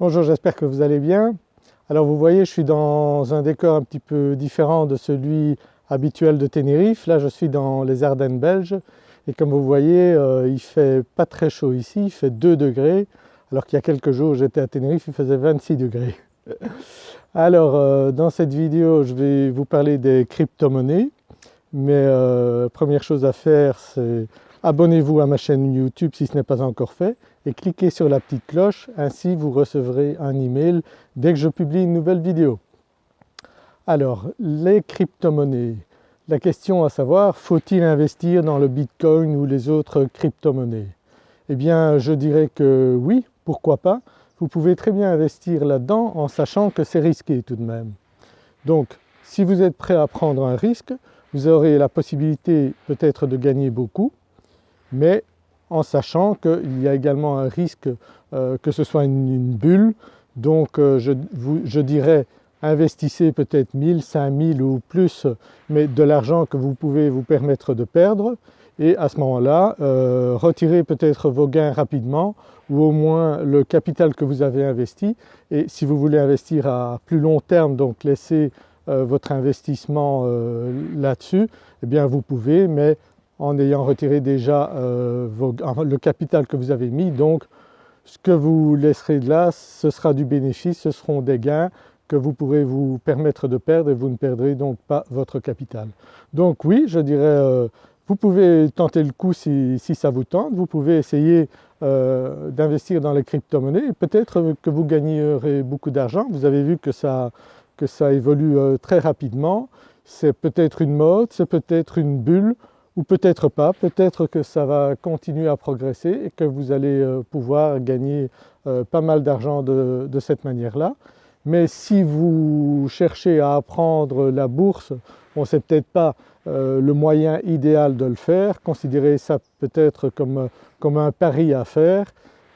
Bonjour, j'espère que vous allez bien. Alors vous voyez je suis dans un décor un petit peu différent de celui habituel de Tenerife. Là je suis dans les Ardennes belges et comme vous voyez euh, il fait pas très chaud ici, il fait 2 degrés alors qu'il y a quelques jours j'étais à Tenerife il faisait 26 degrés. Alors euh, dans cette vidéo je vais vous parler des crypto-monnaies mais euh, première chose à faire c'est abonnez-vous à ma chaîne YouTube si ce n'est pas encore fait et cliquez sur la petite cloche, ainsi vous recevrez un email dès que je publie une nouvelle vidéo. Alors les crypto-monnaies, la question à savoir faut-il investir dans le Bitcoin ou les autres crypto-monnaies? Eh bien je dirais que oui, pourquoi pas, vous pouvez très bien investir là-dedans en sachant que c'est risqué tout de même. Donc si vous êtes prêt à prendre un risque, vous aurez la possibilité peut-être de gagner beaucoup, mais en sachant qu'il y a également un risque euh, que ce soit une, bulle. Donc euh, je, dirais investissez peut-être 1000, 5000 ou plus, mais de l'argent que vous pouvez vous permettre de perdre et à ce moment-là euh, retirez peut-être vos gains rapidement ou au moins le capital que vous avez investi et si vous voulez investir à plus long terme donc laissez votre investissement là-dessus, eh bien vous pouvez mais en ayant retiré déjà euh, le capital que vous avez mis. Donc ce que vous laisserez de là, ce sera du bénéfice, ce seront des gains que vous pourrez vous permettre de perdre et vous ne perdrez donc pas votre capital. Donc oui, je dirais, euh, vous pouvez tenter le coup si, ça vous tente, vous pouvez essayer euh, d'investir dans les crypto-monnaies et peut-être que vous gagnerez beaucoup d'argent. Vous avez vu que ça, que ça évolue très rapidement, c'est peut-être une mode, c'est peut-être une bulle, ou peut-être pas, peut-être que ça va continuer à progresser et que vous allez euh, pouvoir gagner euh, pas mal d'argent de, cette manière-là. Mais si vous cherchez à apprendre la bourse, bon c'est peut-être pas euh, le moyen idéal de le faire, considérez ça peut-être comme, comme un pari à faire,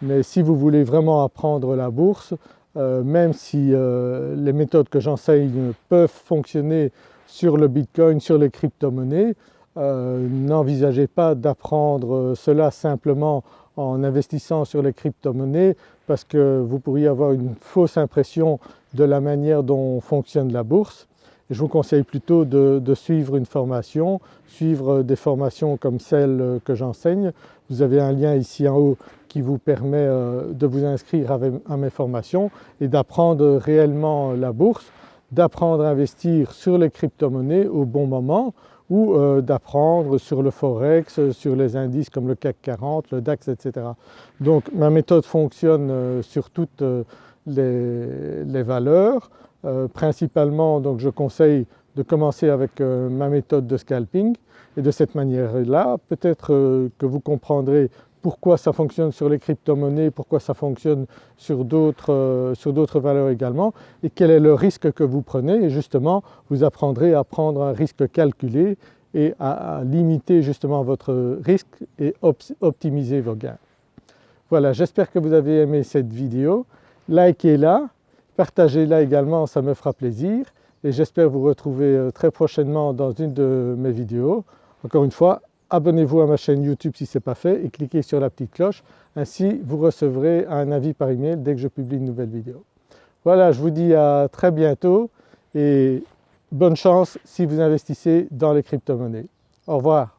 mais si vous voulez vraiment apprendre la bourse, même si les méthodes que j'enseigne peuvent fonctionner sur le Bitcoin, sur les crypto-monnaies, euh, n'envisagez pas d'apprendre cela simplement en investissant sur les crypto-monnaies parce que vous pourriez avoir une fausse impression de la manière dont fonctionne la bourse. je vous conseille plutôt de, suivre une formation, suivre des formations comme celle que j'enseigne. Vous avez un lien ici en haut qui vous permet euh, de vous inscrire à mes formations et d'apprendre réellement la bourse, d'apprendre à investir sur les crypto-monnaies au bon moment ou euh, d'apprendre sur le forex, sur les indices comme le CAC 40, le DAX etc. Donc ma méthode fonctionne euh, sur toutes euh, les, valeurs. principalement donc je conseille de commencer avec ma méthode de scalping et de cette manière-là peut-être que vous comprendrez pourquoi ça fonctionne sur les crypto-monnaies, pourquoi ça fonctionne sur d'autres valeurs également et quel est le risque que vous prenez et justement vous apprendrez à prendre un risque calculé et à, limiter justement votre risque et optimiser vos gains. Voilà j'espère que vous avez aimé cette vidéo, likez-la, partagez-la également ça me fera plaisir et j'espère vous retrouver euh, très prochainement dans une de mes vidéos. Encore une fois abonnez-vous à ma chaîne YouTube si ce n'est pas fait et cliquez sur la petite cloche, ainsi vous recevrez un avis par email dès que je publie une nouvelle vidéo. Voilà, je vous dis à très bientôt et bonne chance si vous investissez dans les crypto-monnaies. Au revoir.